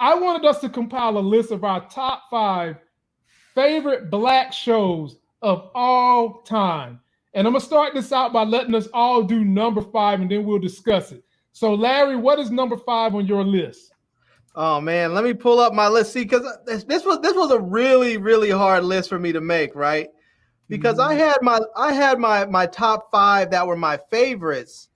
I wanted us to compile a list of our top five favorite black shows of all time. And I'm gonna start this out by letting us all do number five, and then we'll discuss it. So, Larry, what is number five on your list? Oh man, let me pull up my list. See, because this, this, was this was a really really hard list for me to make, right? Because mm-hmm. I had my I had my my top five that were my favorites,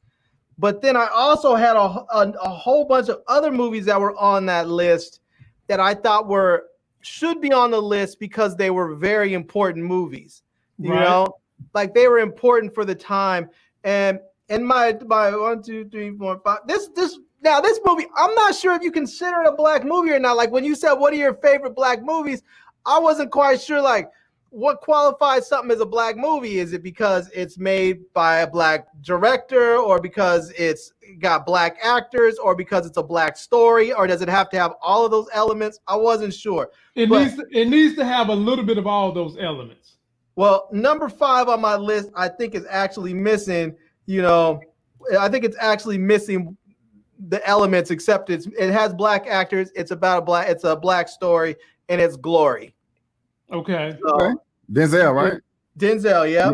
but then I also had a, a, a whole bunch of other movies that were on that list that I thought were should be on the list because they were very important movies. You right. know, like they were important for the time. And and my my one, two, three, four, five. This this now this movie, I'm not sure if you consider it a black movie or not. Like when you said what are your favorite black movies, I wasn't quite sure like what qualifies something as a black movie? Is it because it's made by a black director, or because it's got black actors, or because it's a black story, or does it have to have all of those elements? I wasn't sure. It but, needs to, it needs to have a little bit of all those elements. Well, number five on my list, I think is actually missing. You know, I think it's actually missing the elements, except it's it has black actors. It's about a black. It's a black story, and it's glory. Okay. So, okay. Denzel, right? Denzel, yeah.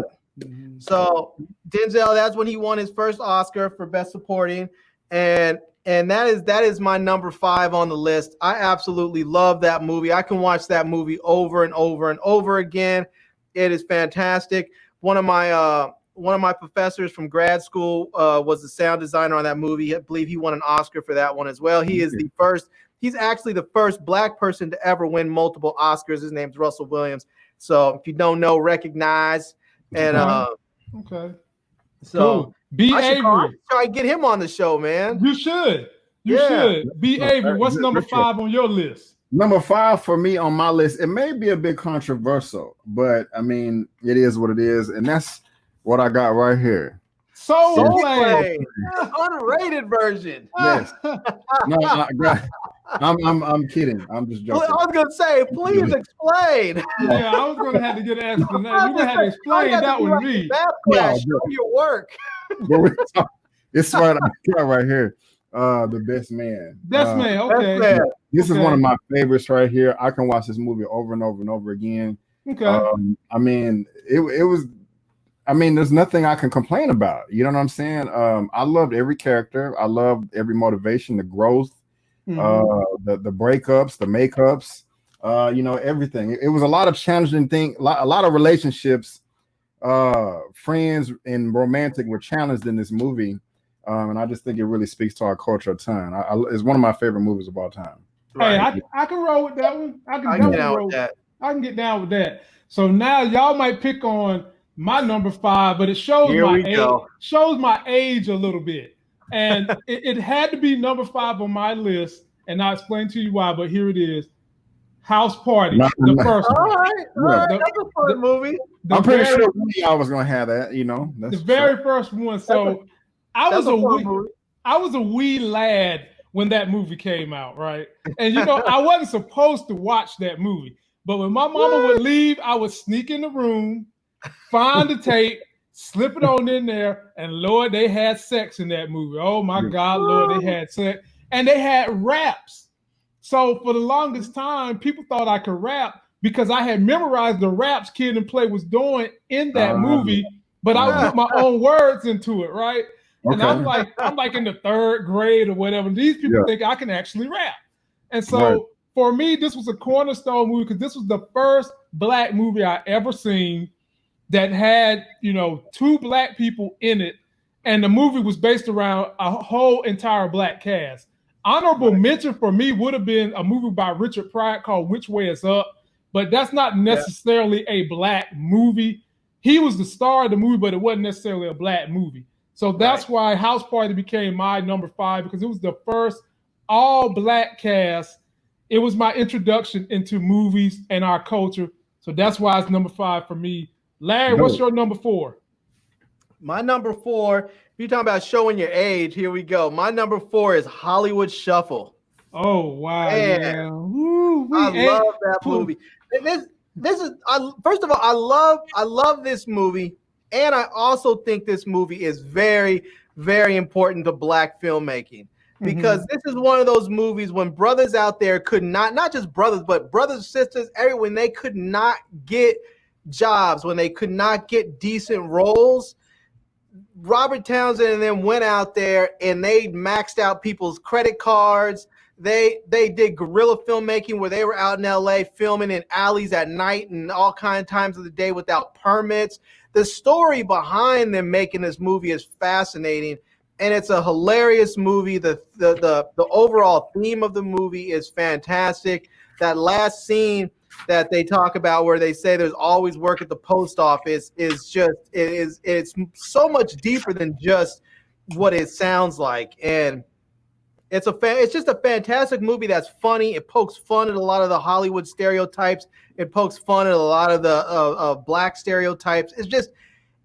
So Denzel, that's when he won his first Oscar for Best Supporting, and and that is that is my number five on the list. I absolutely love that movie. I can watch that movie over and over and over again. It is fantastic. One of my uh, one of my professors from grad school uh, was the sound designer on that movie. I believe he won an Oscar for that one as well. He is the first He's actually the first black person to ever win multiple Oscars. His name's Russell Williams. So if you don't know, recognize. And uh, okay. So cool. B I Avery. Try to get him on the show, man. You should. You yeah. should. Be Avery. What's number five on your list? Number five for me on my list, it may be a bit controversial, but I mean, it is what it is, and that's what I got right here. Soul Plane, unrated version. Yes. no, I, I'm, I'm, I'm kidding. I'm just joking. I was gonna say, please explain. Yeah, I was gonna have to get an explanation. You're gonna have to explain that with me. Yeah, show your work. it's right, right here. Uh, the best man. Best uh, man. Okay. Best man. This okay. is one of my favorites right here. I can watch this movie over and over and over again. Okay. Um, I mean, it, it was I mean, there's nothing I can complain about. You know what I'm saying? Um, I loved every character. I loved every motivation, the growth, mm-hmm. uh, the the breakups, the makeups. Uh, you know, everything. It, it was a lot of challenging thing. A lot, a lot of relationships, uh, friends and romantic were challenged in this movie, um, and I just think it really speaks to our culture a ton. I, I, it's one of my favorite movies of all time. Hey, I, I can roll with that one. I can, I can get down with that. I can get down with that. So now y'all might pick on my number five, but it shows Here my age, shows my age a little bit. And it, it, had to be number five on my list, and I'll explain to you why, but here it is. House Party, not, the not, first all one. Right, all right, the, that's a fun the, movie. I'm pretty very, sure I was gonna have that, you know. the very first one. So a, I was a, a wee, I was a wee lad when that movie came out, right? And you know, I wasn't supposed to watch that movie, but when my mama would leave, I would sneak in the room find the tape, slip it on in there, and Lord, they had sex in that movie. Oh my God, Lord, they had sex, and they had raps. So for the longest time, people thought I could rap because I had memorized the raps Kid and Play was doing in that uh, movie, but I put my own words into it, right? Okay. And I'm like, I'm like in the third grade or whatever. These people yeah. think I can actually rap. And so right. for me, this was a cornerstone movie because this was the first black movie I ever seen that had you know two black people in it, and the movie was based around a whole entire black cast. Honorable right. mention for me would have been a movie by Richard Pryor called Which Way Is Up, but that's not necessarily yeah. a black movie. He was the star of the movie, but it wasn't necessarily a black movie. So that's right. why House Party became my number five because it was the first all black cast. It was my introduction into movies and our culture. So that's why it's number five for me. Larry, what's your number four? My number four, if you're talking about showing your age, here we go. My number four is Hollywood Shuffle. Oh wow! Yeah. Woo, I love that movie. this this is I, first of all, I love I love this movie, and I also think this movie is very very important to black filmmaking. because mm-hmm. this is one of those movies when brothers out there could not not just brothers but brothers sisters everyone they could not get jobs when they could not get decent roles robert townsend and them went out there and they maxed out people's credit cards they they did guerrilla filmmaking where they were out in la filming in alleys at night and all kind of times of the day without permits the story behind them making this movie is fascinating and it's a hilarious movie. The, the the the overall theme of the movie is fantastic. That last scene that they talk about where they say there's always work at the post office is just it is it's so much deeper than just what it sounds like. And it's a fan, it's just a fantastic movie that's funny. It pokes fun at a lot of the hollywood stereotypes. It pokes fun at a lot of the uh, uh, black stereotypes. It's just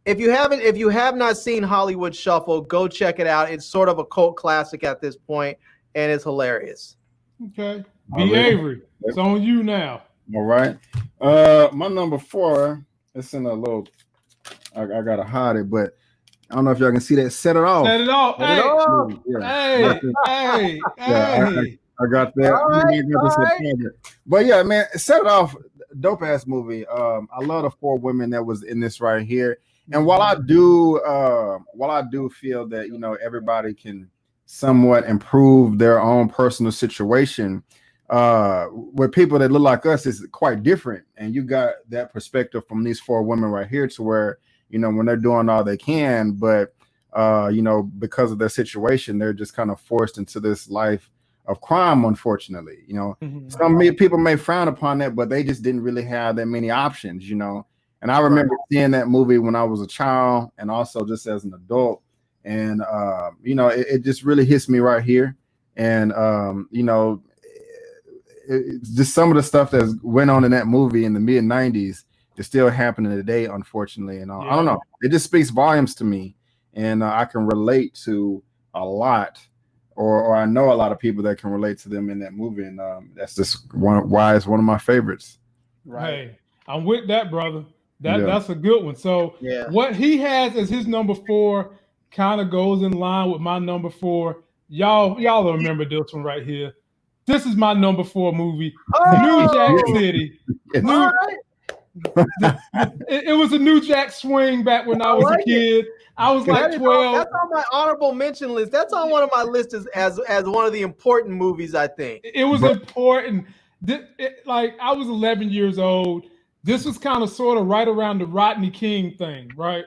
if you haven't if you have not seen hollywood shuffle go check it out. It's sort of a cult classic at this point and it's hilarious. Okay. B avery. It's on you now all right uh my number four it's in a little i, I gotta hide it but I don't know if y'all can see that. Set it off. Set it off. Set hey, it off. Yeah. hey, hey, yeah, hey. I, I, got that. All right, right. But yeah, man, set it off. Dope ass movie. Um, I love the four women that was in this right here. And while I do, uh, while I do feel that you know everybody can somewhat improve their own personal situation, uh, with people that look like us is quite different. And you got that perspective from these four women right here, to where you know when they're doing all they can, but uh, you know because of their situation, they're just kind of forced into this life of crime. Unfortunately, you know, mm-hmm. some people may frown upon that, but they just didn't really have that many options. You know and I remember seeing that movie when I was a child and also just as an adult. And, uh, you know, it, it, just really hits me right here. And, um, you know, it, just some of the stuff that went on in that movie in the mid 90s is still happening today, unfortunately. And uh, yeah. I don't know, it just speaks volumes to me. And uh, I can relate to a lot or, or I know a lot of people that can relate to them in that movie, and um, that's just one why it's one of my favorites. Right, hey, I'm with that, brother. That yeah. that's a good one. So yeah. what he has as his number four kind of goes in line with my number four. Y'all, y'all remember this one right here. This is my number four movie, oh! New Jack City. New, it, it, was a New Jack swing back when I, I was like a kid. It. I was like that 12. On, that's on my honorable mention list. That's on one of my lists as, as, as one of the important movies, I think. It, was important. It, like I was 11 years old this was kind of sort of right around the Rodney King thing, right?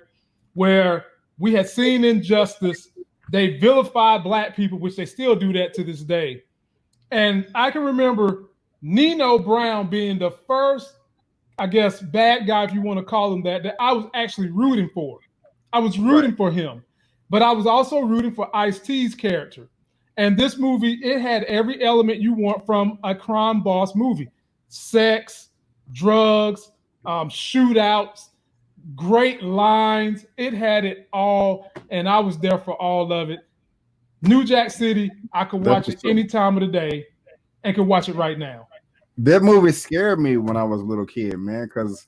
Where we had seen injustice. They vilified black people, which they still do that to this day. And I can remember Nino Brown being the first, I guess, bad guy, if you want to call him that, that I was actually rooting for. I was rooting right. for him, but I was also rooting for Ice T's character. And this movie, it had every element you want from a crime boss movie sex, drugs, um, shootouts, great lines. It had it all, and I was there for all of it. New Jack City, I could watch it any time of the day and could watch it right now. That movie scared me when I was a little kid, man, because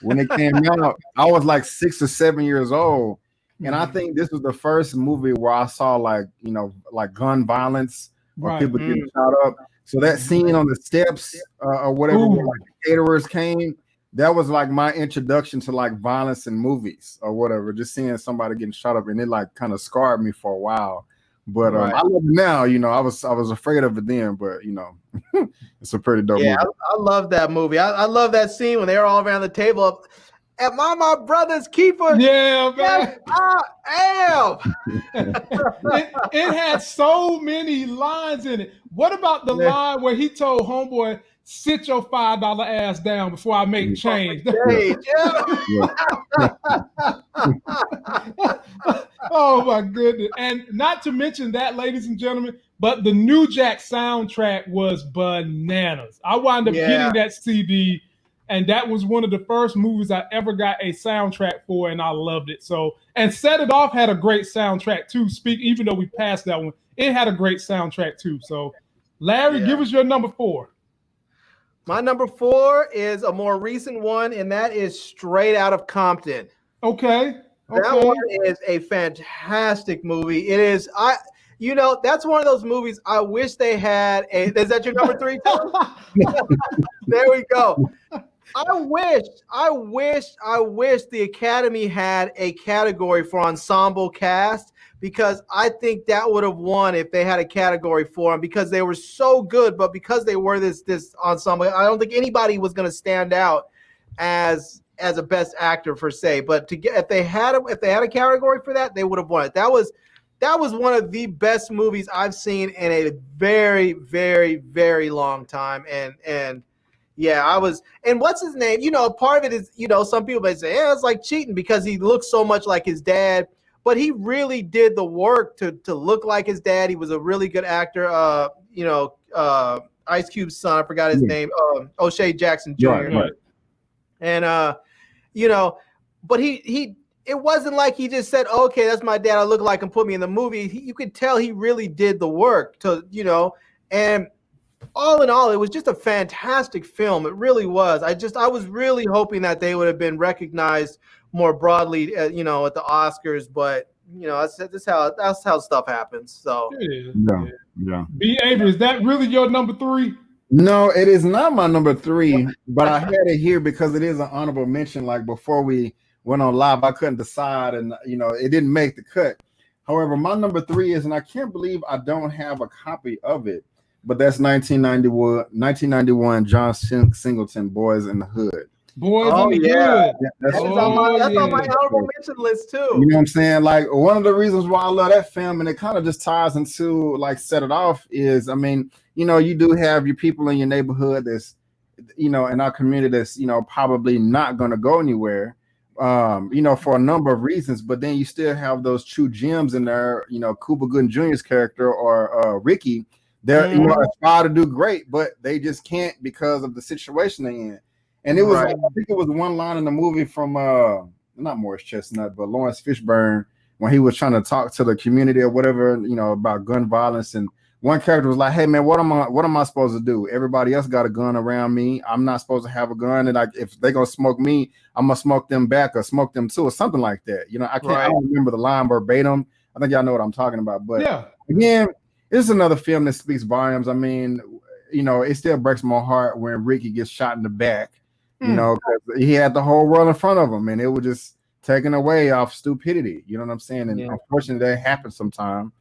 when it came out, I was like six or seven years old. And I mm-hmm. think this was the first movie where I saw like, you know, like gun violence or right. people getting mm. shot up. So that scene on the steps uh, or whatever, like caterers came, that was like my introduction to like violence in movies or whatever. Just seeing somebody getting shot up and it like kind of scarred me for a while. But um, right. I love it now. You know, I was I was afraid of it then, but you know, it's a pretty dope. Yeah, I, I, love that movie. I, I, love that scene when they're all around the table. Am I my brother's keeper? Yeah, man. Yes, I am. it, it had so many lines in it. What about the yeah. line where he told Homeboy, sit your five dollar ass down before I make change. oh my goodness. And not to mention that, ladies and gentlemen, but the New Jack soundtrack was bananas. I wound up yeah. getting that CD, and that was one of the first movies I ever got a soundtrack for, and I loved it. So, and Set It Off had a great soundtrack too. Speak, even though we passed that one, it had a great soundtrack too. So, Larry, yeah. give us your number four. My number four is a more recent one, and that is Straight Out of Compton. Okay. Okay. That one is a fantastic movie. It is I you know, that's one of those movies. I wish they had a. Is that your number three? there we go. I wish, I wish, I wish the Academy had a category for ensemble cast because I think that would have won if they had a category for them because they were so good, but because they were this this ensemble, I don't think anybody was going to stand out as as a best actor for say. But to get if they had a, if they had a category for that, they would have won it. That was that was one of the best movies I've seen in a very, very, very long time. And and yeah, I was. And what's his name? You know, part of it is you know some people may say, yeah, it's like cheating because he looks so much like his dad. But he really did the work to to look like his dad. He was a really good actor. Uh, you know, uh, Ice Cube's son. I forgot his yeah. name. Um, O'Shea Jackson Jr. Right, right. And uh, you know, but he he it wasn't like he just said, "Okay, that's my dad. I look like him. Put me in the movie." He, you could tell he really did the work to, you know, and all in all, it was just a fantastic film. It really was. I just I was really hoping that they would have been recognized more broadly, uh, you know, at the Oscars. But you know, that's, that's how that's how stuff happens. So yeah, yeah. B. Avery, is that really your number three? No, it is not my number three, but I had it here because it is an honorable mention. Like before we went on live, I couldn't decide, and you know, it didn't make the cut. However, my number three is, and I can't believe I don't have a copy of it, but that's 1991, 1991 John Singleton, Boyz n the Hood. Boys oh, in the yeah. Hood. Yeah, that's, oh, on my, that's yeah. on my honorable mention list too. You know what I'm saying? Like one of the reasons why I love that film, and it kind of just ties into like set it off is, I mean, you know, you do have your people in your neighborhood that's, you know, in our community that's, you know, probably not going to go anywhere um, you know, for a number of reasons, but then you still have those true gems in there, you know, Cuba Gooding Jr.'s character or uh, Ricky. They're mm. you know aspire to do great, but they just can't because of the situation they're in. And it was, right. I think it was one line in the movie from uh not Morris Chestnut, but Laurence Fishburne when he was trying to talk to the community or whatever, you know, about gun violence and one character was like, "Hey man, what am I? What am I supposed to do? Everybody else got a gun around me. I'm not supposed to have a gun, and like if they gonna smoke me, I'm gonna smoke them back or smoke them too, or something like that. You know, I can't. Right. I don't remember the line verbatim. I think y'all know what I'm talking about. But yeah, again, this is another film that speaks volumes. I mean, you know, it still breaks my heart when Ricky gets shot in the back. Mm. You hmm. know, he had the whole world in front of him, and it was just taken away off stupidity. You know what I'm saying? And yeah. unfortunately, that happens sometimes.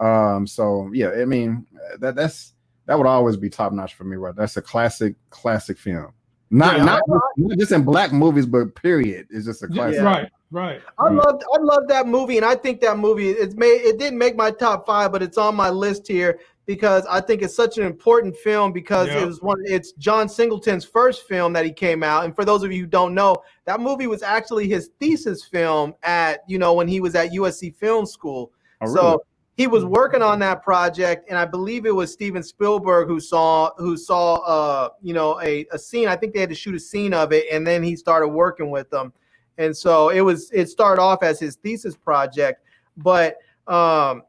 Um, so yeah, I mean that that's that would always be top notch for me, right? That's a classic, classic film. Not, yeah, not, not, just in black movies, but period. It's just a classic. Yeah, right, right. I love I love that movie, and I think that movie it's made it didn't make my top five, but it's on my list here because I think it's such an important film because it was one it's John Singleton's first film that he came out. And for those of you who don't know, that movie was actually his thesis film at, you know, when he was at USC Film School. Oh, really? So he was working on that project, and I believe it was Steven Spielberg who saw who saw uh you know a, a scene. I think they had to shoot a scene of it, and then he started working with them. And so it was it started off as his thesis project, but um,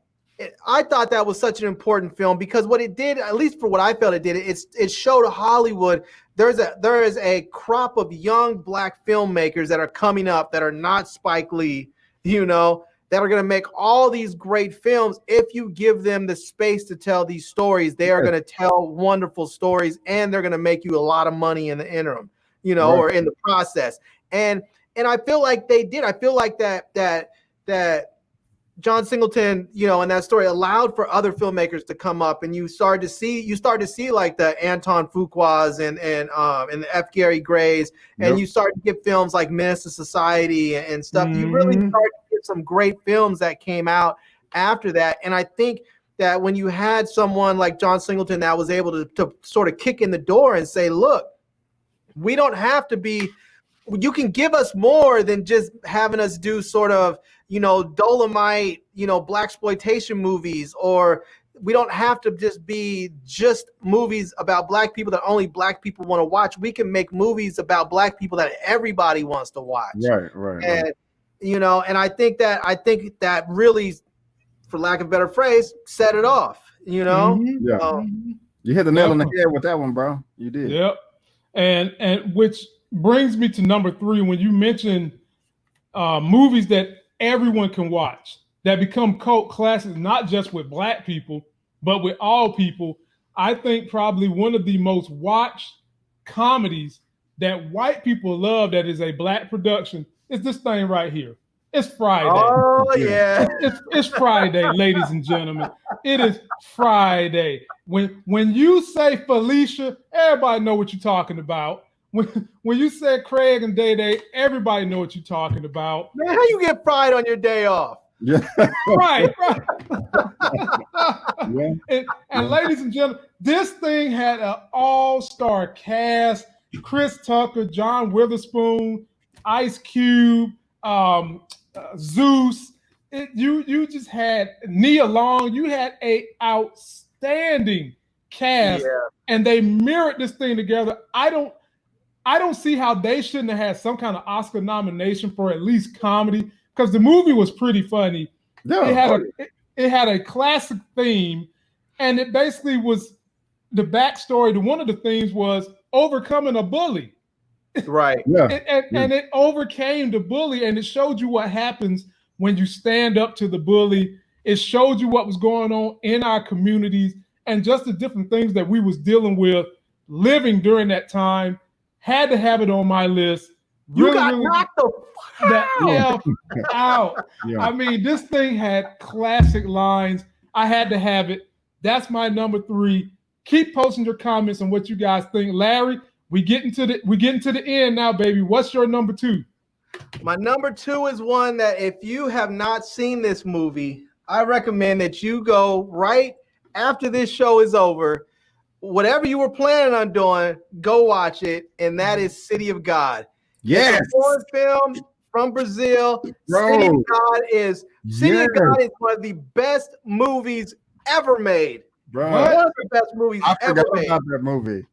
I thought that was such an important film because what it did, at least for what I felt it did, it's it showed Hollywood there's a there is a crop of young black filmmakers that are coming up that are not Spike Lee, you know, that are going to make all these great films. If you give them the space to tell these stories they are going to tell wonderful stories and they're going to make you a lot of money in the interim you know right. or in the process. And and i feel like they did. I feel like that that that John Singleton, you know, in that story allowed for other filmmakers to come up, and you started to see you start to see like the Antoine Fuquas and and um and the F. Gary Grays, and yep. you start to get films like Menace II Society and stuff. Mm-hmm. You really mm-hmm. start some great films that came out after that. And I think that when you had someone like John Singleton that was able to, to sort of kick in the door and say, look, we don't have to be, you can give us more than just having us do sort of, you know, Dolomite, you know, black exploitation movies, or we don't have to just be just movies about black people that only black people want to watch. We can make movies about black people that everybody wants to watch. Right, right. And right you know, and I think that I think that really, for lack of a better phrase, set it off. You know, mm-hmm. yeah. Um, you hit the nail on the head with that one, bro. You did. Yep. And and which brings me to number three when you mentioned uh, movies that everyone can watch. that become cult classics, not just with black people, but with all people. I think probably one of the most watched comedies that white people love that is a black production is this thing right here. It's Friday. Oh yeah. It's, it's, Friday, ladies and gentlemen. It is Friday. When when you say Felicia, everybody know what you're talking about. When when you said Craig and Day Day, everybody know what you're talking about. Man, how you get fried on your day off? Yeah. right, right. yeah. And, and ladies and gentlemen, this thing had an all-star cast: Chris Tucker, John Witherspoon, Ice Cube, um, uh, Zeus. It, you you just had Nia Long. You had a outstanding cast, yeah. and they mirrored this thing together. I don't I don't see how they shouldn't have had some kind of Oscar nomination for at least comedy because the movie was pretty funny. Yeah, it had a oh, it, it had a classic theme, and it basically was the backstory to one of the themes was overcoming a bully. Right. Yeah. and, and, yeah. and, it overcame the bully, and it showed you what happens when you stand up to the bully. It showed you what was going on in our communities and just the different things that we was dealing with living during that time. Had to have it on my list. Really, you got really, knocked the out. out. Yeah. I mean, this thing had classic lines. I had to have it. That's my number three. Keep posting your comments on what you guys think. Larry, we getting to the we getting to the end now, baby. What's your number two? My number two is one that if you have not seen this movie, I recommend that you go right after this show is over. Whatever you were planning on doing, go watch it, and that mm-hmm. is City of God. Yes, it's a foreign film from Brazil. Bro. City of God is City yes. of God is one of the best movies ever made. Bro. One of the best movies I ever forgot made. about that movie.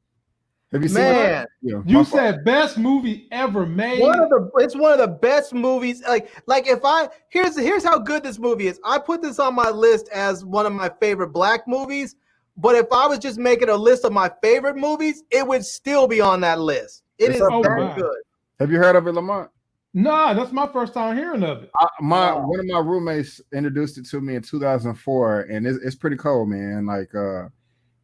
Have you seen Man, yeah, you said fault. best movie ever made. One of the it's one of the best movies. Like like if I here's here's how good this movie is. I put this on my list as one of my favorite black movies. But if I was just making a list of my favorite movies, it would still be on that list. It it's is that good. Have you heard of it, Lamont? No, that's my first time hearing of it. I, my wow. one of my roommates introduced it to me in 2004, and it's, it's pretty cool, man. Like uh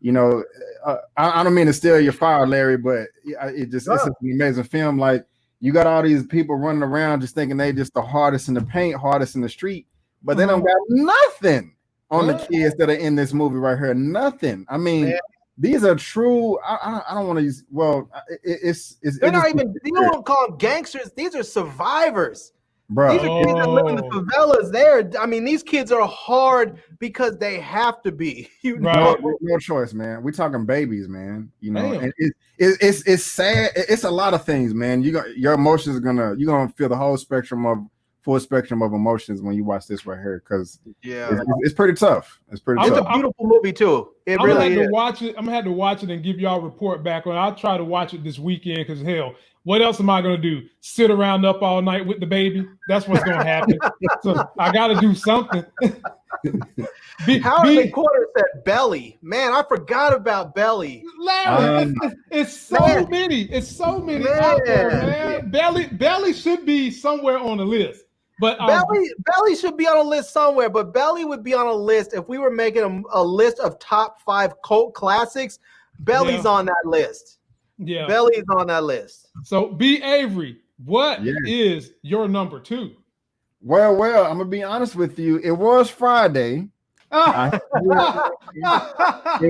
you know, uh, I, I, don't mean to steal your fire, Larry, but it just it's an amazing film. Like you got all these people running around just thinking they just the hardest in the paint, hardest in the street, but they don't got nothing on the kids that are in this movie right here. Nothing. I mean, Man. these are true. I, I, I don't want to use. Well, it, it's it's. They're not even. You don't call them gangsters. These are survivors. Bro. These are kids that live in the oh. favelas. There, I mean, these kids are hard because they have to be. You know, no, no choice, man. We're talking babies, man. You know, and it, it, it's it's sad. It's a lot of things, man. You got your emotions are gonna you're gonna feel the whole spectrum of full spectrum of emotions when you watch this right here because yeah, it's, it's, pretty tough. It's pretty. It's tough. a beautiful movie too. It I'm really gonna have to watch it. I'm gonna have to watch it and give y'all a report back on. I'll try to watch it this weekend because hell, what else am I going to do? Sit around up all night with the baby? That's what's going to happen. so I got to do something. be, How be, quarter said belly. Man, I forgot about belly. Larry, um, it's, it's, so man. many. It's so many man. out there, man. Belly, belly should be somewhere on the list. But um, belly, belly should be on a list somewhere. But belly would be on a list if we were making a, a list of top five cult classics. Belly's yeah. on that list. Yeah. Belly's on that list. So B Avery, what yes. is your number two? Well, well, I'm gonna be honest with you. It was Friday. I, it,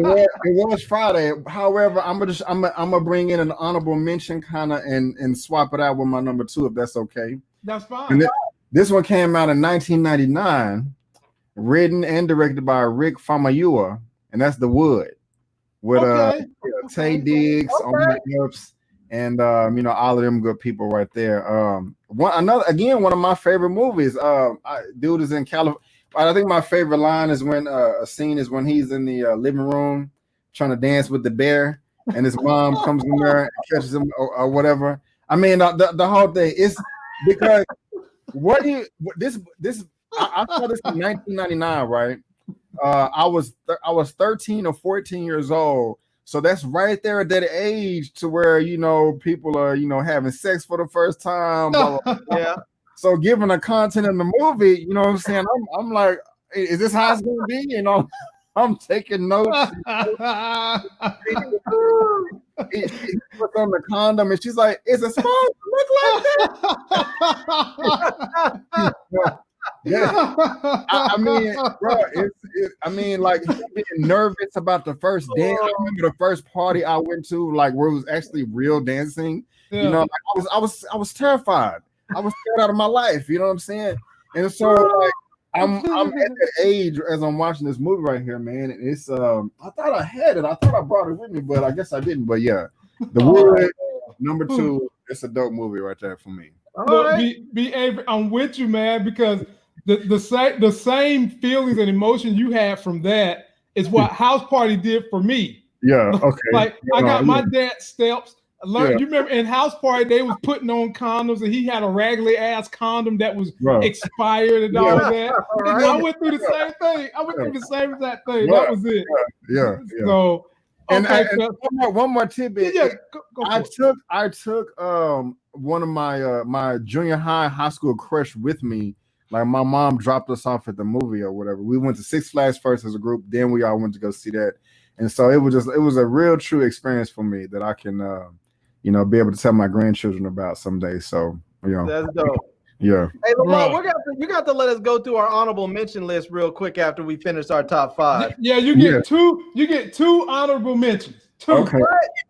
was, it was Friday. However, I'm gonna just, I'm gonna, I'm gonna bring in an honorable mention kind of and and swap it out with my number two if that's okay. That's fine. Th- this one came out in 1999, written and directed by Rick Famuyiwa, and that's The Wood with uh, okay. uh Taye Diggs okay. Omar Epps and um, you know all of them good people right there. Um, one another again one of my favorite movies. Uh, I, dude is in California. I think my favorite line is when uh, a scene is when he's in the uh, living room trying to dance with the bear, and his mom comes in there and catches him or, or whatever. I mean, the, the, the whole thing is because what do you this this I, I saw this in 1999, right? uh, I was I was 13 or 14 years old. So that's right there at that age to where you know people are you know having sex for the first time. Blah, blah, blah. yeah. So given the content in the movie, you know what I'm saying? I'm, I'm like, is this how it's gonna be? You know, I'm taking notes. puts on the condom and she's like, "Is it supposed to look like that?" yeah, I, I, mean, bro, it's, it, I mean, like being nervous about the first dance. I remember the first party I went to, like where it was actually real dancing. Yeah. You know, like, I was, I was, I was terrified. I was scared out of my life. You know what I'm saying? And so, like, I'm I'm at that age as I'm watching this movie right here, man. And it's um I thought I had it. I thought I brought it with me, but I guess I didn't. But yeah, the Wood number two. It's a dope movie right there for me. Look, right. be, be I'm with you, man, because the the same the same feelings and emotions you had from that is what House Party did for me. Yeah. Okay. like yeah, I got my dad steps Learn, yeah. You remember in house party they was putting on condoms and he had a raggedy ass condom that was right. expired and yeah. all that. Right. I went through the same thing. I went through the same exact thing. That was it. Yeah. yeah. So and, okay, I, and one more one more tidbit. Yeah, go, go I took it. I took um one of my uh my junior high high school crush with me. Like my mom dropped us off at the movie or whatever. We went to Six Flags first as a group, then we all went to go see that. And so it was just it was a real true experience for me that I can uh you know, be able to tell my grandchildren about someday. So, you know, that's dope. Yeah. Hey, Lamar, we're gonna you got to let us go through our honorable mention list real quick after we finish our top five. Yeah, you get yeah. two. You get two honorable mentions. Two. Okay.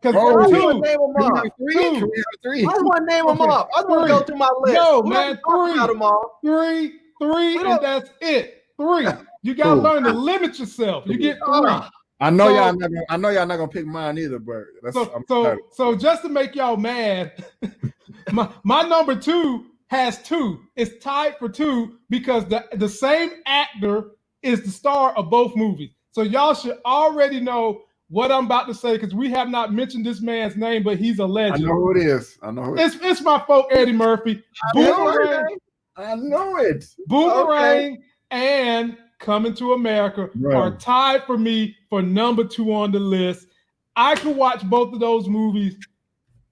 Because oh, two. Name them off. Three. Two. Three. I want to name them off. I want to go through my list. No, we man. Three. Them all. Three. Three, and that's it. Three. You gotta cool. learn to limit yourself. You get three. I know so, y'all not gonna, I know y'all not gonna pick mine either, but so so, so just to make y'all mad, my, my number two has two. It's tied for two because the, the same actor is the star of both movies. So y'all should already know what I'm about to say because we have not mentioned this man's name, but he's a legend. I know who it is. I know it's it's my folk Eddie Murphy. I Boomerang. Know I know it. Boomerang okay. and Coming to America right. are tied for me for number two on the list. I could watch both of those movies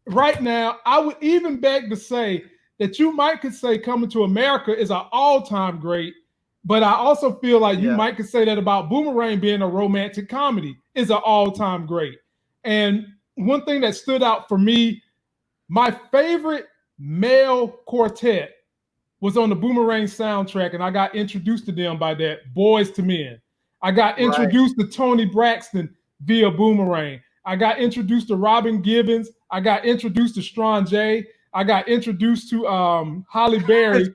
right now. I would even beg to say that you might could say Coming to America is an all-time great, but I also feel like you might could say that about Boomerang being a romantic comedy is an all-time great. And one thing that stood out for me, my favorite male quartet was on the Boomerang soundtrack, and I got introduced to them by that Boyz II Men. I got introduced right. to Toni Braxton via Boomerang. I got introduced to Robin Givens. I got introduced to Strong J. I got introduced to um, Halle Berry.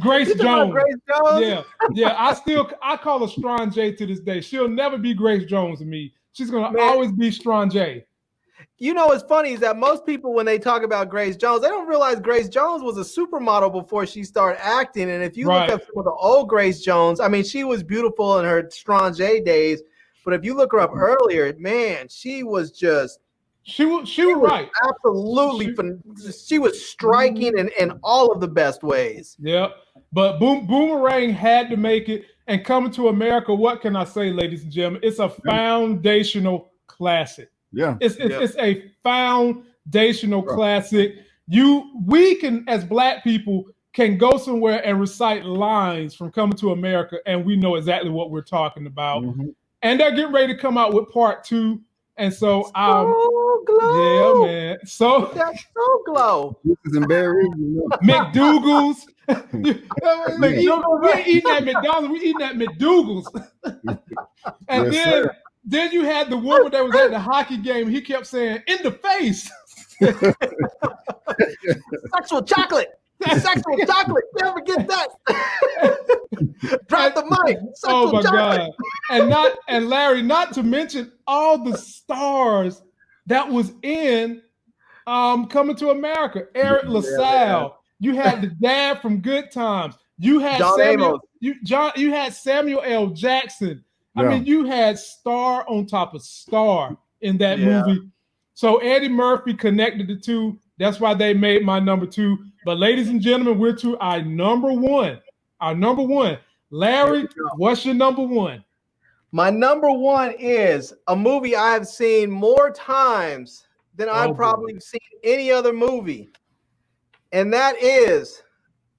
Grace Jones. Grace Jones. Yeah, yeah. I still I call her Strong J to this day. She'll never be Grace Jones to me. She's gonna Man. always be Strong J you know what's funny is that most people when they talk about Grace Jones, they don't realize Grace Jones was a supermodel before she started acting. And if you right. look up some of the old Grace Jones, I mean, she was beautiful in her Strong J days, but if you look her up earlier, man, she was just she was she, she was right. Absolutely, she, she was striking in, in all of the best ways. Yeah, but Boom Boomerang had to make it. And coming to America, what can I say, ladies and gentlemen? It's a foundational classic. Yeah. It's it's, yeah. it's a foundational classic. You we can as black people can go somewhere and recite lines from Coming to America, and we know exactly what we're talking about. Mm-hmm. And they're getting ready to come out with part two. And so, um, Soul Glo. yeah, man. So that's Soul Glo. This is embarrassing. You. McDougal's. McDougal, we ain't eating at McDonald's. We're eating at McDougal's. and yes, then sir. Then you had the woman that was at the hockey game. He kept saying, "In the face." Sexual chocolate. Sexual chocolate. Never forget that. Drop the mic. Sexual oh my chocolate. god! And not and Larry. Not to mention all the stars that was in um, Coming to America. Eric LaSalle. Yeah, you had the dad from Good Times. You had John Samuel. Amos. You John. You had Samuel L. Jackson. I mean, you had star on top of star in that yeah. movie. So Eddie Murphy connected the two. That's why they made my number two. But ladies and gentlemen, we're to our number one. Our number one. Larry, what's your number one? My number one is a movie I have seen more times than oh, I've probably boy. seen any other movie. and that is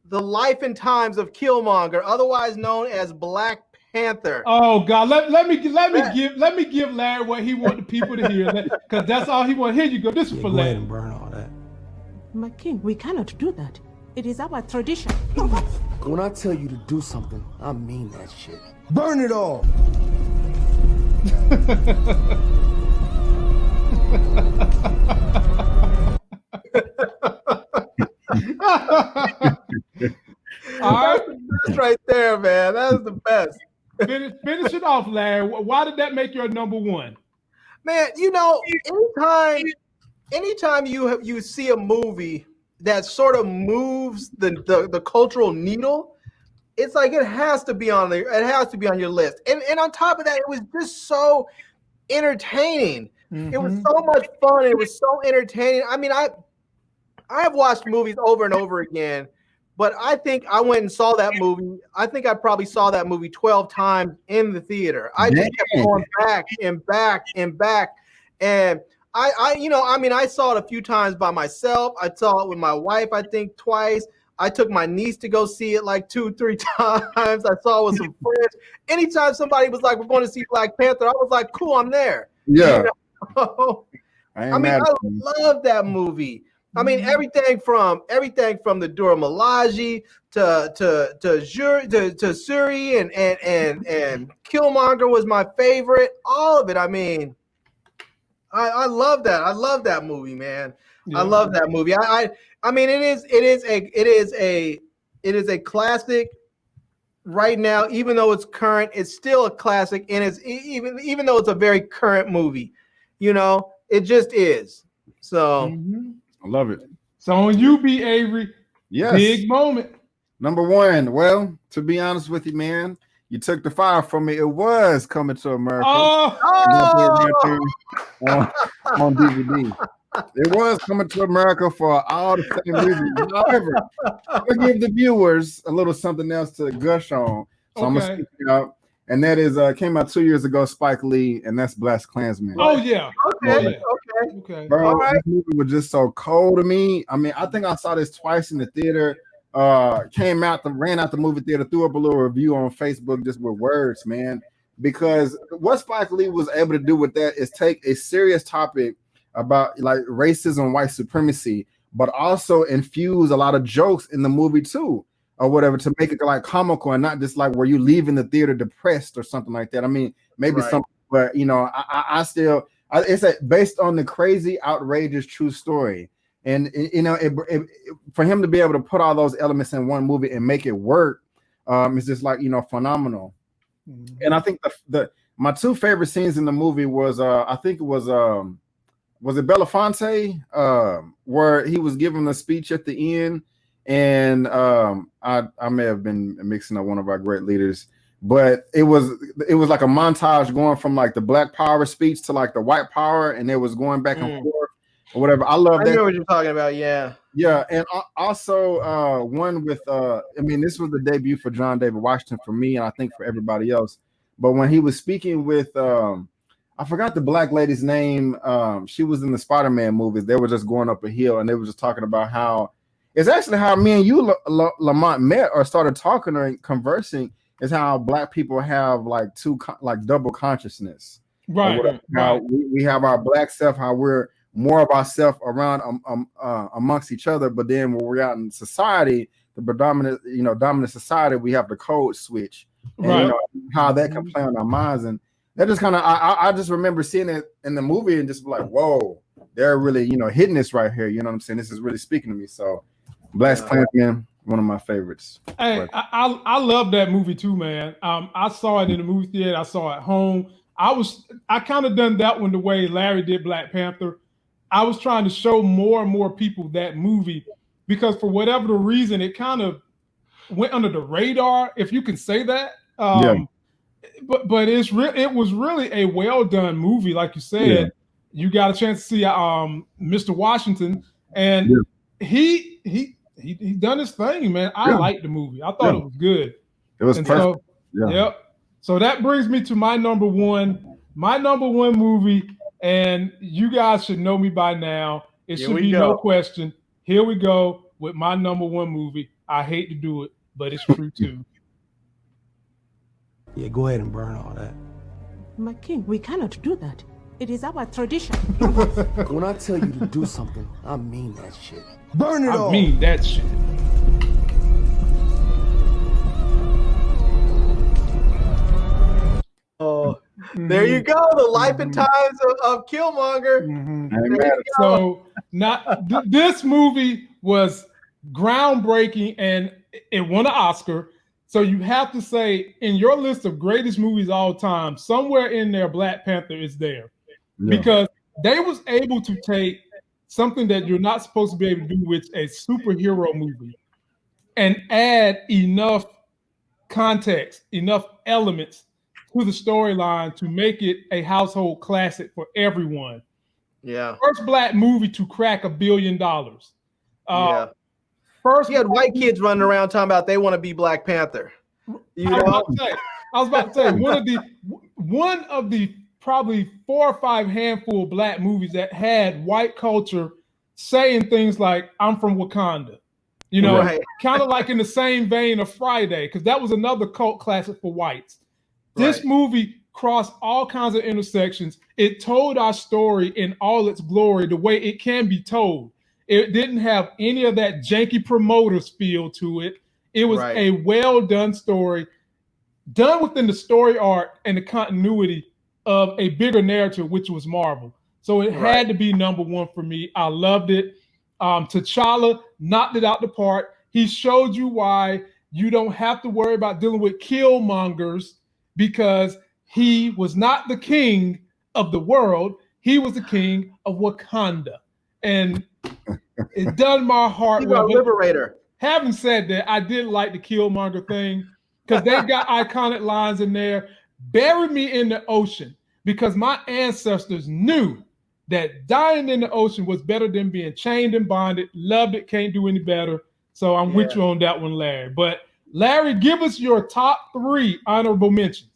the life and times of Killmonger, otherwise known as Black Panther. Oh God, let, let me let me give let me give Larry what he want the people to hear, because that's all he want. Here you go. This is yeah, for go Larry. and burn all that. My king, we cannot do that. It is our tradition. when I tell you to do something, I mean that shit. Burn it all. All right. That's right there, man. That's the best. Finish, finish it off, Larry. Why did that make your number one? Man, you know, anytime anytime you have, you see a movie that sort of moves the, the, the cultural needle, it's like it has to be on there. It has to be on your list. And and on top of that, it was just so entertaining. Mm-hmm. It was mm-hmm. so much fun. It was so entertaining. I mean, I I have watched movies over and over again but I think I went and saw that movie. I think I probably saw that movie 12 times in the theater. I just kept going back and back and back. And I, I, you know, I mean, I saw it a few times by myself. I saw it with my wife, I think twice. I took my niece to go see it like two, three times. I saw it with some friends. Anytime somebody was like, "We're going to see Black Panther," I was like, "Cool, I'm there." Yeah. You know? I, I mean, I love that movie. I mean, mm-hmm. everything from everything from the Dora Milaje to to to to, to Shuri and and and and Killmonger was my favorite. All of it. I mean, I I love that. I love that movie, man. Yeah. I love that movie. I, I I mean, it is it is a it is a it is a classic right now. Even though it's current, it's still a classic, and it's even even though it's a very current movie. You know, it just is. So. Mm-hmm. I love it. So on you, B. Avery. Yes. Big moment. Number one. Well, to be honest with you, man, you took the fire from me. It was coming to America. Oh, oh. On, on DVD. It was coming to America for all the same reasons. However, I give the viewers a little something else to gush on. So okay. I'm gonna speak out and that is uh came out two years ago. Spike Lee, and that's BlacKkKlansman. Oh yeah, okay, okay, okay. Bro, All right. this movie was just so cold to me. I mean, I think I saw this twice in the theater. Uh, came out the ran out the movie theater, threw up a little review on Facebook just with words, man. Because what Spike Lee was able to do with that is take a serious topic about like racism, white supremacy, but also infuse a lot of jokes in the movie too or whatever to make it like comical and not just like where you leaving the theater depressed or something like that. I mean, maybe right. something, but you know, I, I still it's a, based on the crazy, outrageous true story. And you know, it, it, for him to be able to put all those elements in one movie and make it work, um, is just like you know phenomenal. Mm-hmm. And I think the, the my two favorite scenes in the movie was uh I think it was um was it Belafonte um where he was giving a speech at the end and um, I I may have been mixing up one of our great leaders, but it was it was like a montage going from like the Black Power speech to like the White Power, and it was going back and mm. forth or whatever. I love I that. know what you're talking about. Yeah, yeah, and also uh, one with uh, I mean, this was the debut for John David Washington for me, and I think for everybody else. But when he was speaking with um, I forgot the black lady's name. Um, she was in the Spider-Man movies. They were just going up a hill, and they were just talking about how it's actually how me and you, Lamont, met or started talking or conversing. Is how black people have like two like double consciousness. Right. How right. We, we have our black self, how we're more of ourselves around um, um, uh, amongst each other, but then when we're out in society, the predominant, you know, dominant society, we have the code switch. And, right. You know, how that can play on our minds, and that just kind of I, I just remember seeing it in the movie and just like, whoa, they're really you know hitting this right here. You know what I'm saying? This is really speaking to me. So BlacKkKlansman, one of my favorites. Hey, I, I, I love that movie too, man. Um, I saw it in the movie theater. I saw it at home. I was I kind of done that one the way Larry did Black Panther. I was trying to show more and more people that movie because for whatever the reason, it kind of went under the radar, if you can say that. Um, yeah. But but it's real. It was really a well done movie, like you said. Yeah. You got a chance to see um, Mr. Washington, and yeah. he he he he done his thing, man. I yeah. liked the movie. I thought yeah. it was good. It was and perfect. So, yeah. Yep. So that brings me to my number one, my number one movie, and you guys should know me by now. It Here should be go. no question. Here we go. with my number one movie. I hate to do it, but it's true too. Yeah, go ahead and burn all that. My king, we cannot do that. It is our tradition. when I tell you to do something, I mean that shit. Burn it I all. mean that shit. Oh, there you go. The life and times of, of Killmonger. Mhm. There you go. So not th- this movie was groundbreaking and it won an Oscar. So you have to say in your list of greatest movies all time, somewhere in there, Black Panther is there Yeah. because they was able to take something that you're not supposed to be able to do with a superhero movie and add enough context, enough elements to the storyline to make it a household classic for everyone Yeah. first black movie to crack a billion dollars. Uh, yeah. First, He had white kids running around talking about they want to be Black Panther. You I was, know? about to say, I was about to say one of the one of the probably four or five handful of black movies that had white culture saying things like "I'm from Wakanda," you know, Right. kind of like in the same vein of Friday, because that was another cult classic for whites. This movie crossed all kinds of intersections. It told our story in all its glory, the way it can be told. It didn't have any of that janky promoters feel to it. It was Right. a well done story, done within the story arc and the continuity of a bigger narrative, which was Marvel. So it Right. had to be number one for me. I loved it. Um, T'Challa knocked it out the park. He showed you why you don't have to worry about dealing with killmongers because he was not the king of the world. He was the king of Wakanda. And it done my heart well. liberator. having said that, I did like the Killmonger thing because they got iconic lines in there. Bury me in the ocean because my ancestors knew that dying in the ocean was better than being chained and bonded. Loved it, can't do any better. So I'm with you on that one, Larry. But Larry, give us your top three honorable mentions.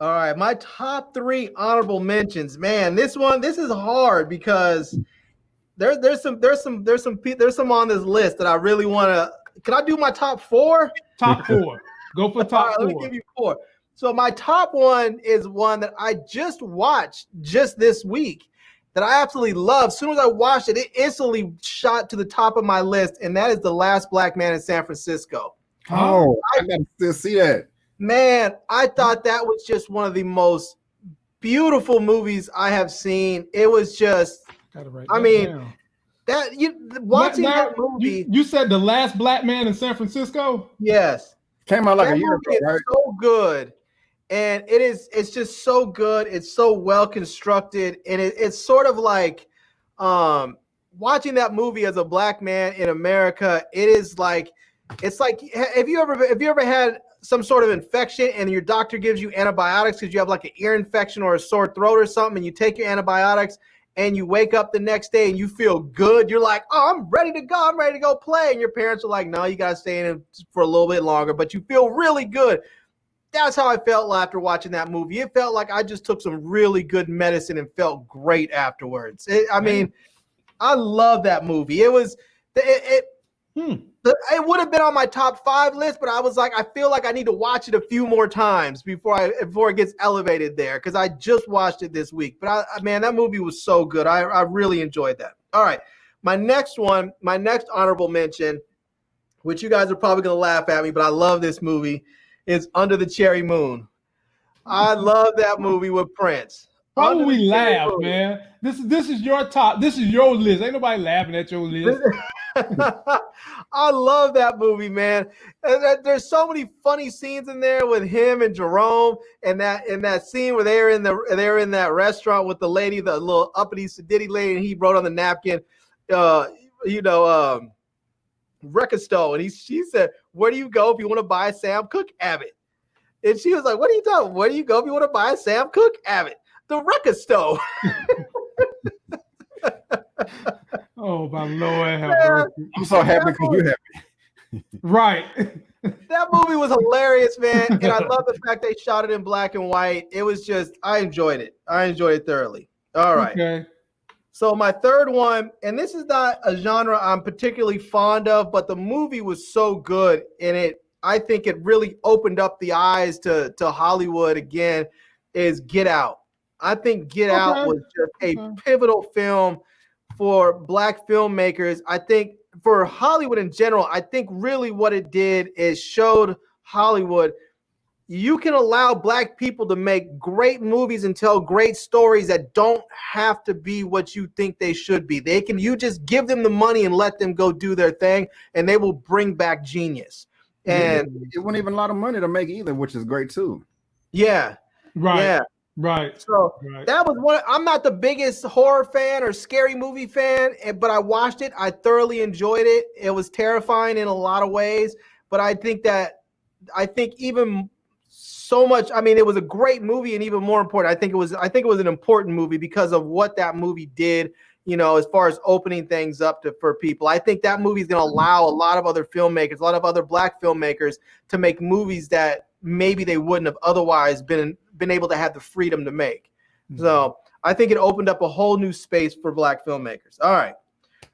All right, my top three honorable mentions. Man, this one, this is hard because there's there's some there's some there's some there's some on this list that I really want to. Can I do my top four? Top four. Go for All top right, let me give you four. So my top one is one that I just watched just this week that I absolutely love. As soon as I watched it, it instantly shot to the top of my list, and that is The Last Black Man in San Francisco. Oh, I gotta still see that. Man, I thought that was just one of the most beautiful movies I have seen. It was just I mean, down. that you watching Larry, that movie. You, you said the last black man in San Francisco. yes, Came out like that a year movie ago, right? so good, and it is. It's just so good. It's so well constructed, and it, it's sort of like um, watching that movie as a black man in America. It is like it's like have you ever have you ever had some sort of infection and your doctor gives you antibiotics because you have like an ear infection or a sore throat or something, and you take your antibiotics and you wake up the next day and you feel good. You're like, oh, I'm ready to go. I'm ready to go play. And your parents are like, no, you got to stay in for a little bit longer, but you feel really good. That's how I felt after watching that movie. It felt like I just took some really good medicine and felt great afterwards. It, I mean, I love that movie. It was, it, it, Hmm. it would have been on my top five list, but I was like, I feel like I need to watch it a few more times before I before it gets elevated there because I just watched it this week. But I, I- man, that movie was so good. I, I really enjoyed that. All right, my next one, my next honorable mention, which you guys are probably gonna laugh at me, but I love this movie, is Under the Cherry Moon. I love that movie with Prince. Why would we laugh, Moon. man? This is this is your top. This is your list. Ain't nobody laughing at your list. I love that movie, man. There's so many funny scenes in there with him and Jerome, and that in that scene where they're in the they're in that restaurant with the lady, the little uppity sedity lady, and he wrote on the napkin, uh, you know, um, Wrecka Stow, and he she said, "Where do you go if you want to buy a Sam Cooke Abbott?" And she was like, "What are you talking? Where do you go if you want to buy a Sam Cooke Abbott?" The Wrecka Stow. Oh my lord, have mercy. I'm so happy because you're happy. right. that movie was hilarious, man. And I love the fact they shot it in black and white. It was just, I enjoyed it. I enjoyed it thoroughly. All right. Okay. So my third one, and this is not a genre I'm particularly fond of, but the movie was so good and it I think it really opened up the eyes to to Hollywood again is Get Out. I think Get okay. Out was just a okay. pivotal film for black filmmakers. I think for Hollywood in general, I think really what it did is showed Hollywood you can allow black people to make great movies and tell great stories that don't have to be what you think they should be. They can you just give them the money and let them go do their thing and they will bring back genius. And it wasn't even a lot of money to make either, which is great too. Yeah. Right. Yeah. Right. So right. that was one. I'm not the biggest horror fan or scary movie fan, eh, but I watched it. I thoroughly enjoyed it. It was terrifying in a lot of ways, but I think that I think even so much. I mean, it was a great movie, and even more important, I think it was. I think it was an important movie because of what that movie did. You know, as far as opening things up to for people, I think that movie is going to allow a lot of other filmmakers, a lot of other black filmmakers, to make movies that maybe they wouldn't have otherwise been been able to have the freedom to make. Mm-hmm. So I think it opened up a whole new space for black filmmakers. All right.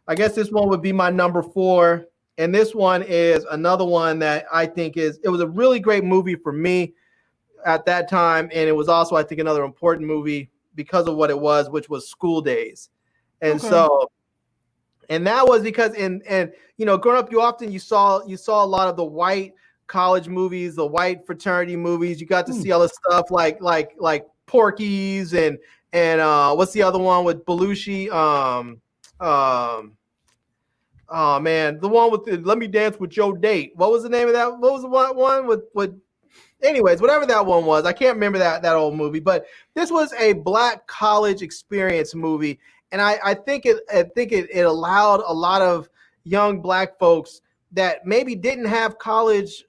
I guess this one would be my number four. And this one is another one that I think is it was a really great movie for me at that time. And it was also, I think, another important movie because of what it was, which was School Daze. And okay. so and that was because in and you know, growing up, you often you saw you saw a lot of the white college movies, the white fraternity movies. You got to mm. see all the stuff like like like Porky's and and uh what's the other one with Belushi? Um um oh man, the one with the Let Me Dance with Joe Date. What was the name of that? What was the one, one with with anyways, whatever that one was, I can't remember that that old movie, but this was a black college experience movie, and I I think it I think it it allowed a lot of young black folks that maybe didn't have college,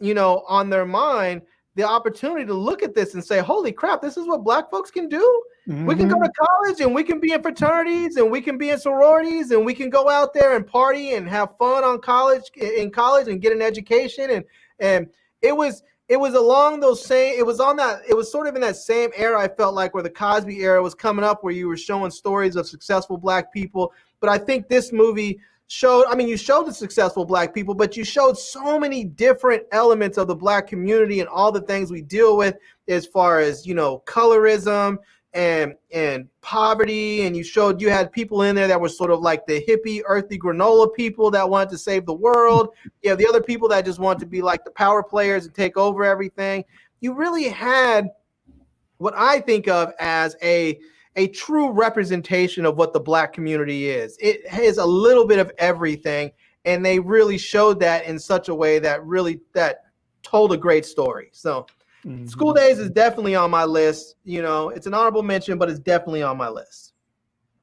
you know, on their mind the opportunity to look at this and say, "Holy crap, this is what black folks can do." Mm-hmm. We can go to mm-hmm. college and we can be in fraternities and we can be in sororities and we can go out there and party and have fun on college in college and get an education and and it was it was along those same it was on that it was sort of in that same era i felt like where the cosby era was coming up where you were showing stories of successful black people. But i think this movie showed i mean you showed the successful black people but you showed so many different elements of the black community and all the things we deal with as far as you know colorism and and poverty and you showed you had people in there that were sort of like the hippie earthy granola people that wanted to save the world. You have the other people that just want to be like the power players and take over everything. You really had what i think of as a a true representation of what the black community is. It has a little bit of everything and they really showed that in such a way that really that told a great story. So Mm-hmm. School Daze is definitely on my list. You know, it's an honorable mention, but it's definitely on my list.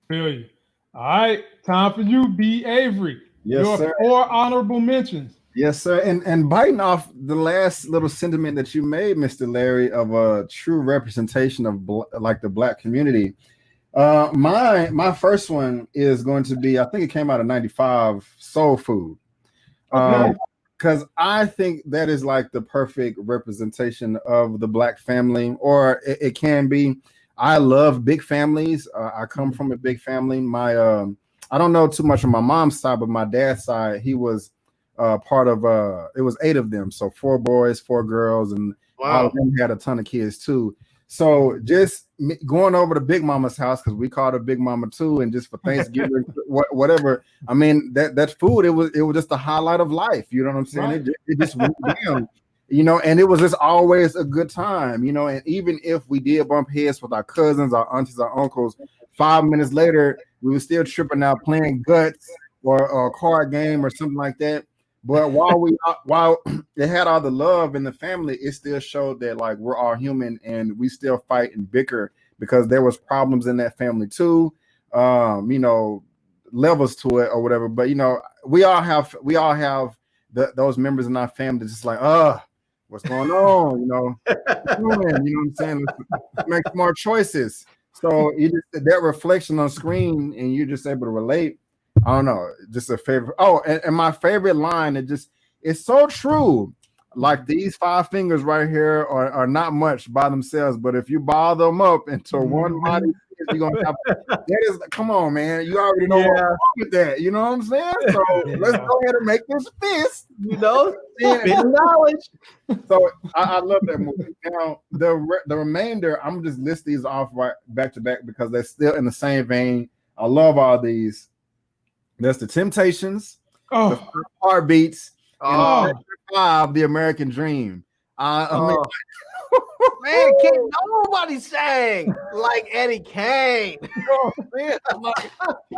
Feel you. All right, time for you, B. Avery. Yes, Your sir. Four honorable mentions. Yes, sir. And and biting off the last little sentiment that you made, Mr. Larry, of a true representation of bl- like the black community. Uh, my my first one is going to be, I think it came out of '95, Soul Food. Okay. Um, because I think that is like the perfect representation of the black family, or it, it can be. I love big families. Uh, I come from a big family. My um, I don't know too much on my mom's side, but my dad's side, he was uh, part of. Uh, it was eight of them, so four boys, four girls, and wow. all of them had a ton of kids too. So just going over to Big Mama's house because we called her Big Mama too, and just for Thanksgiving, whatever. I mean that that food it was it was just the highlight of life. You know what I'm saying? Right. It, it just went down. You know, and it was just always a good time. You know, and even if we did bump heads with our cousins, our aunties, our uncles, five minutes later we were still tripping out playing guts or, or a card game or something like that. But while we while it had all the love in the family, it still showed that like we're all human and we still fight and bicker because there was problems in that family too. Um, you know, levels to it or whatever. But you know, we all have we all have the, those members in our family just like, uh, what's going on? You know, you know what I'm saying? Let's make smart choices. So you just that reflection on screen and you're just able to relate I don't know, just a favorite. Oh, and, and my favorite line, it just it's so true. Like these five fingers right here are, are not much by themselves, but if you ball them up into mm-hmm. one mighty you're gonna have that is come on, man. You already know yeah. with that. You know what I'm saying? So yeah. let's go ahead and make this fist. You know, knowledge. So I, I, love that movie. Now the re- the remainder, I'm just list these off right back to back because they're still in the same vein. I love all these. There's the Temptations, oh. the Heartbeats, oh. five, the American Dream. Uh, I mean, oh. man, can't nobody sang like Eddie Kane. Oh, man, like,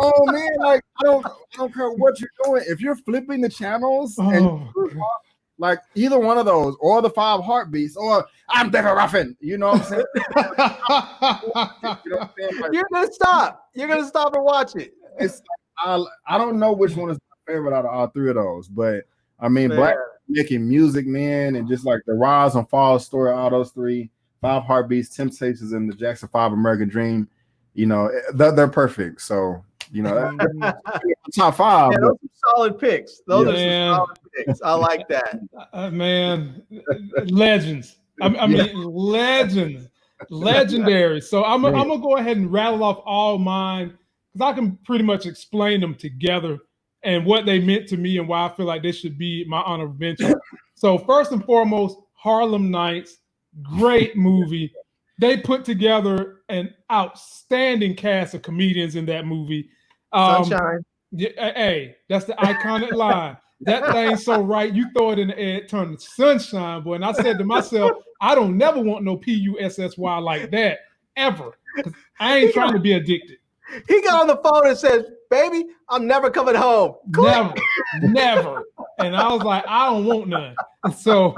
oh man, like I don't, I don't care what you're doing. If you're flipping the channels oh, and like either one of those, or the five heartbeats, or I'm David Ruffin. You know what I'm saying? you know what I'm saying? Like, You're gonna stop. You're gonna stop and watch it. It's I, I don't know which one is my favorite out of all three of those, but I mean, man. Black making music, man, and just like the rise and fall story, all those three, five heartbeats, Temptations, and the Jackson Five American Dream. You know, eh, they're, they're perfect. So you know, top five. Yeah, those are solid picks. Those yeah. are solid picks. I like that. Uh, man, legends. I, I mean, yeah. legends, legendary. So I'm, I'm gonna go ahead and rattle off all mine because I can pretty much explain them together and what they meant to me and why I feel like this should be my honorable mention. so first and foremost, Harlem Nights, great movie. They put together an outstanding cast of comedians in that movie. Um, Sunshine. Yeah, hey, that's the iconic line. That thing so right, you throw it in the air, it turn to sunshine, boy. And I said to myself, I don't never want no P U S S Y like that ever. I ain't trying to be addicted. He got on the phone and says, "Baby, I'm never coming home." Never, never. And I was like, I don't want none. So